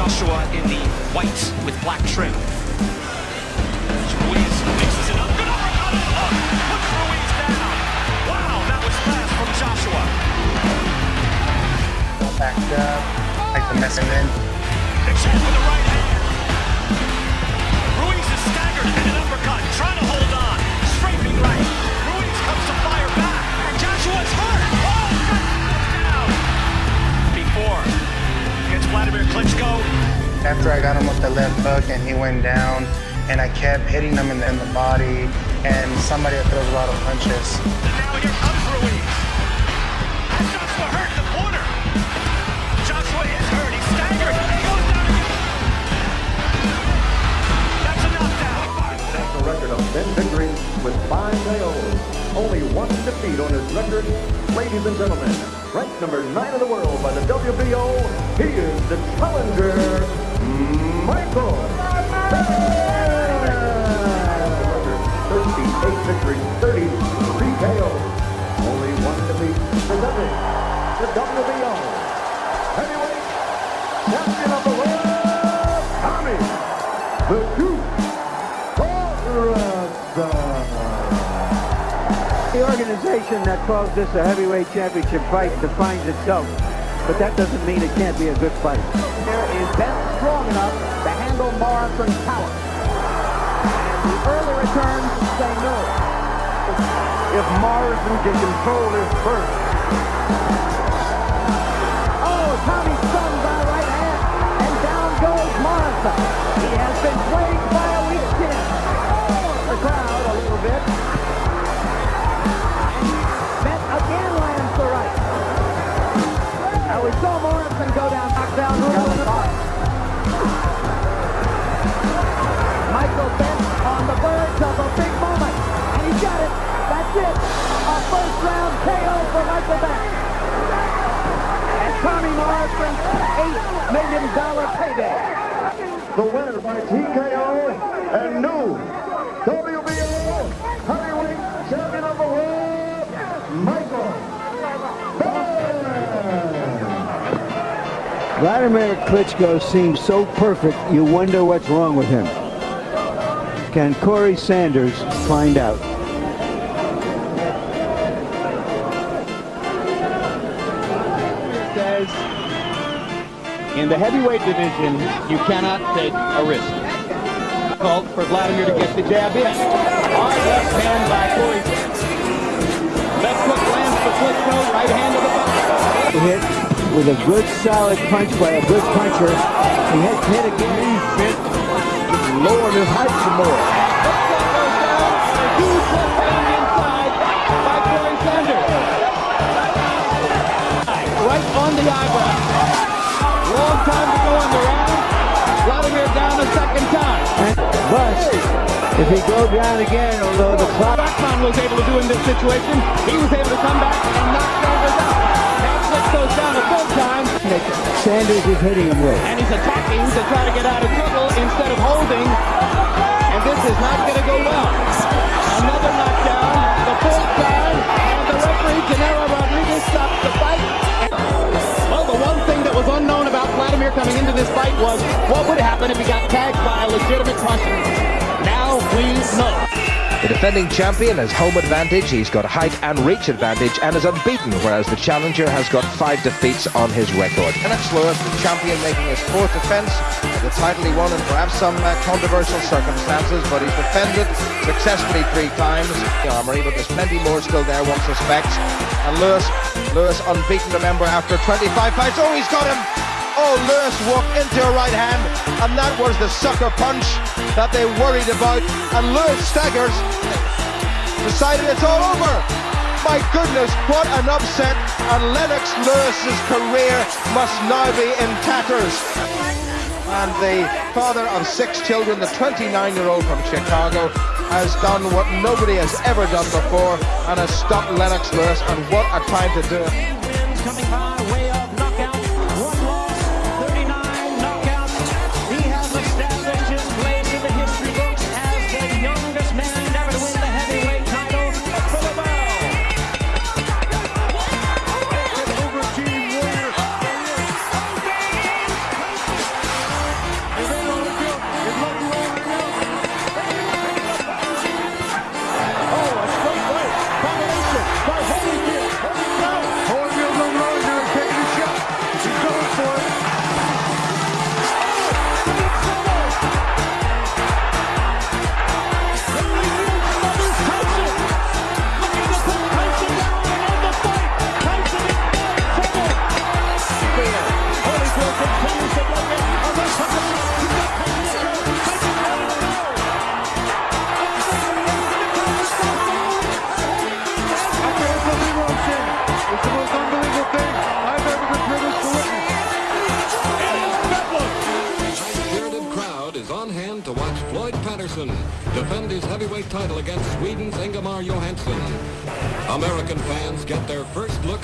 Joshua in the white with black trim. Ruiz mixes it up. Good uppercut. Oh, puts Ruiz down. Wow, that was fast from Joshua. backed up, like the messing in. Except with the right hand. Ruiz is staggered and an uppercut, trying to hold on. Scraping right. Ruiz comes to fire back, and Joshua's hurt. Against Vladimir Klitschko. After I got him with the left hook and he went down, and I kept hitting him in the, in the body, and somebody that throws a lot of punches. And now here comes Ruiz. And Joshua hurt the corner. Joshua is hurt. He's staggered. He goes down again. That's a knockdown. national record of 10 victories with 5 KOs. Only one defeat on his record. Ladies and gentlemen, ranked number 9 in the world by the WBO, he is the challenger, Michael organization that calls this a heavyweight championship fight defines itself, but that doesn't mean it can't be a good fight. There is Bentt strong enough to handle Morrison's power. And the early returns say no. If Morrison can control his burst, Oh, Tommy stunned by right hand. And down goes Morrison. He has been plagued by a weak chin. Oh, the crowd for Michael Bentt. And Tommy Morrison, $8 million payday. the winner by TKO and new WBO heavyweight champion of the world, Michael Bentt. Vladimir Klitschko seems so perfect, you wonder what's wrong with him. Can Corrie Sanders find out? Says in the heavyweight division, you cannot take a risk. Called for Vladimir to get the jab in. Hard left hand by Corrie. Left hook lands for Klitschko. Right hand to the body. Hit with a good solid punch by a good puncher. He had to hit, again. Hit. Lowered his height some more. The eyebrow. Long time to go in the round. Vladimir down a second time. But if he goes down again, although the clock Rahman was able to do in this situation. He was able to come back and knock Sanders out. Now Klitschko's down a third time. Sanders is hitting him with. and he's attacking to try to get out of trouble instead of holding. And this is not going to go well. Another knockdown, the fourth time, and the referee, Genaro Rodriguez, stops the fight. Unknown about Vladimir coming into this fight was what would happen if he got tagged by a legitimate puncher. Now we know. The defending champion has home advantage, he's got height and reach advantage, and is unbeaten, whereas the challenger has got five defeats on his record. Lennox Lewis, the champion, making his fourth defence the title he won in perhaps some uh, controversial circumstances, but he's defended successfully three times the armory, but there's plenty more still there, one suspects. And Lewis, Lewis unbeaten, remember, after 25 fights. Oh, he's got him! Oh, Lewis walked into a right hand, and that was the sucker punch that they worried about. And Lewis staggers, decided it's all over. My goodness, what an upset! And Lennox Lewis's career must now be in tatters. And the father of six children, the 29-year-old from Chicago, has done what nobody has ever done before and has stopped Lennox Lewis. And what a time to do it!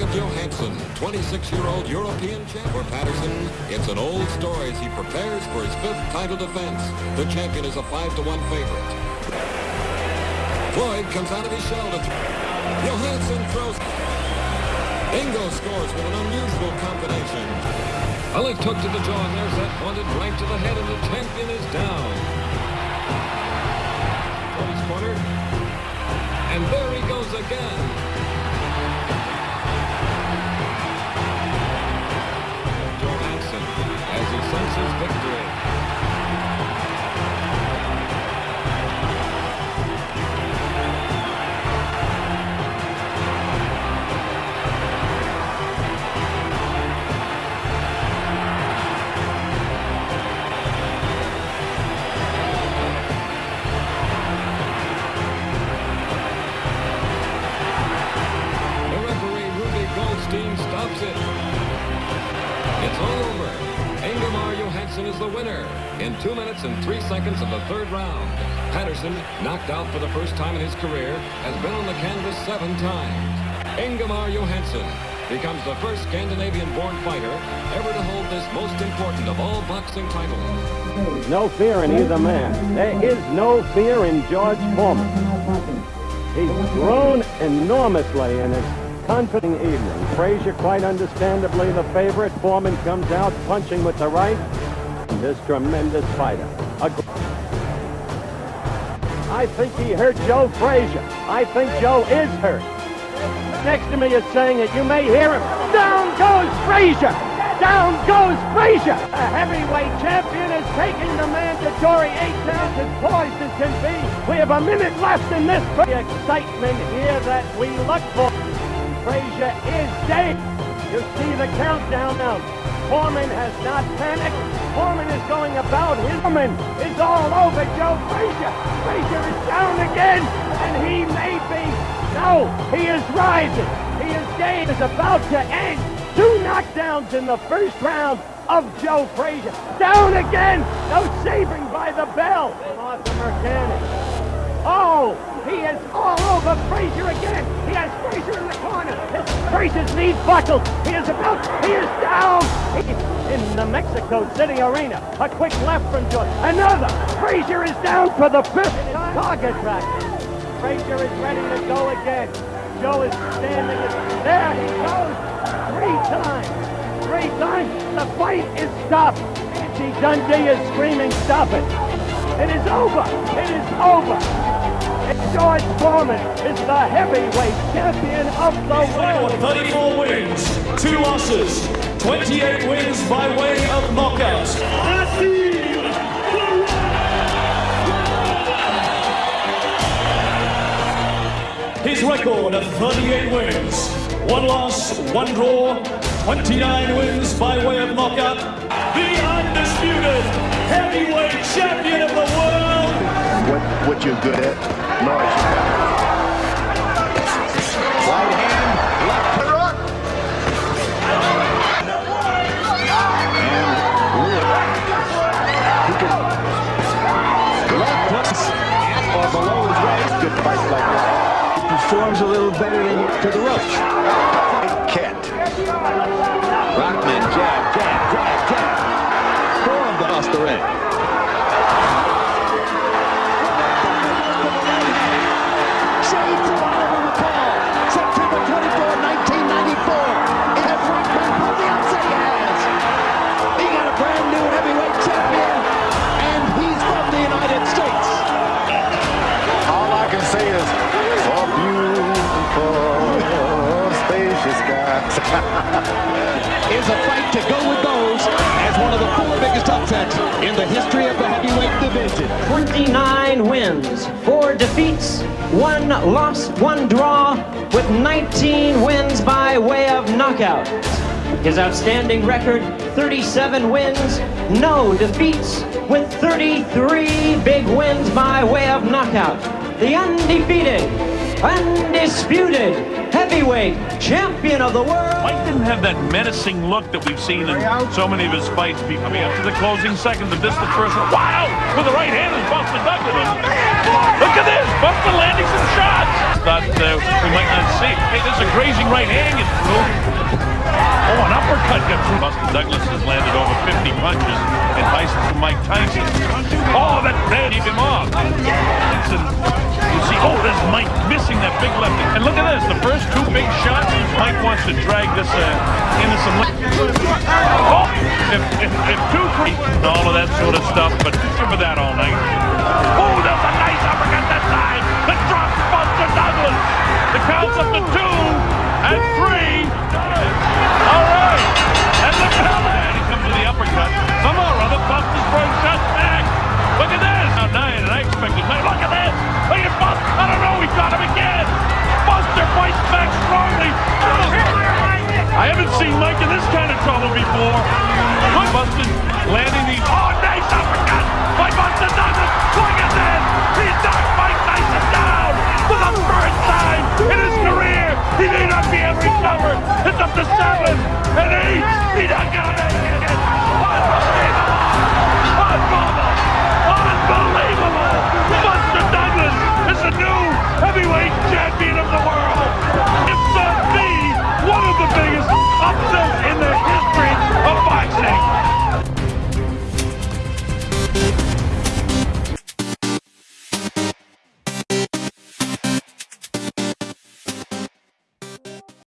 Johansson, 26-year-old European champ for Patterson. It's an old story as he prepares for his fifth title defense. The champion is a 5 to one favorite. Floyd comes out of his shell to throw. Johansson throws. Ingo scores with an unusual combination. A left hook to the jaw, and there's that wanted right to the head, and the champion is down. Floyd's corner. And there he goes again. Third round. Patterson, knocked out for the first time in his career, has been on the canvas seven times. Ingemar Johansson becomes the first Scandinavian-born fighter ever to hold this most important of all boxing titles. No fear in either man. There is no fear in George Foreman. He's grown enormously in his confident evening. Frazier, quite understandably, the favorite. Foreman comes out punching with the right. This tremendous fighter. A I think he hurt Joe Frazier. I think Joe is hurt. Next to me is saying it. You may hear him. Down goes Frazier. Down goes Frazier. A heavyweight champion is taking the mandatory eight rounds as poised as can be. We have a minute left in this. The excitement here that we look for. Frazier is dead. You see the countdown now. Foreman has not panicked. Foreman is going about his Foreman is all over Joe Frazier. Frazier is down again, and he may be. No, he is rising. He is game is about to end. Two knockdowns in the first round of Joe Frazier. Down again. No saving by the bell. Oh, he is all over Frazier again. He has Frazier in the corner. Frazier's knees buckled. He is about, he is down. He, in the Mexico City Arena. A quick left from George. Another. Frazier is down for the fifth target practice. Frazier is ready to go again. Joe is standing. There he goes. Three times. Three times. The fight is stopped. Angie Dundee is screaming, stop it. It is over. It is over. George Foreman is the heavyweight champion of the world. 34 wins, two losses, 28 wins by way of knockout. His record of 38 wins, one loss, one draw, 29 wins by way of knockout. The undisputed heavyweight what, you're good at. Norris. Right hand, left hook. And. He can left hooks at or below his waist. Good fight like that. Performs a little better than to the roach. Cat. Rahman jab, jab, jab, jab. Forearm across the ring. is a fight to go with those as one of the four biggest upsets in the history of the heavyweight division. 29 wins, 4 defeats, 1 loss, 1 draw, with 19 wins by way of knockout. His outstanding record 37 wins, no defeats, with 33 big wins by way of knockout. The undefeated, undisputed heavyweight champion of the world. Mike didn't have that menacing look that we've seen in so many of his fights. I mean, to the closing seconds of this, the first one. Wow! With the right hand is Buster Douglas. Look at this! Buster landing some shots. Thought uh, we might not see. Hey, there's a grazing right hand. Oh, an uppercut got through. Buster Douglas has landed over 50 punches and Tyson from Mike Tyson. Oh, that man keep him off. Tyson, you see, oh, there's Mike missing that big left. And look at this, the first two big shots. Mike wants to drag this uh, into some. Oh, if, if, if two, three, all of that sort of stuff, but remember that all night. Oh, there's a nice uppercut that time. The drop Buster Douglas. The count's up to two and three. All right. And look at that. He comes with the uppercut. Somehow or other, Buster's first shot back. Look at this. Now nine, and I expected. Look at this. Look at Buster.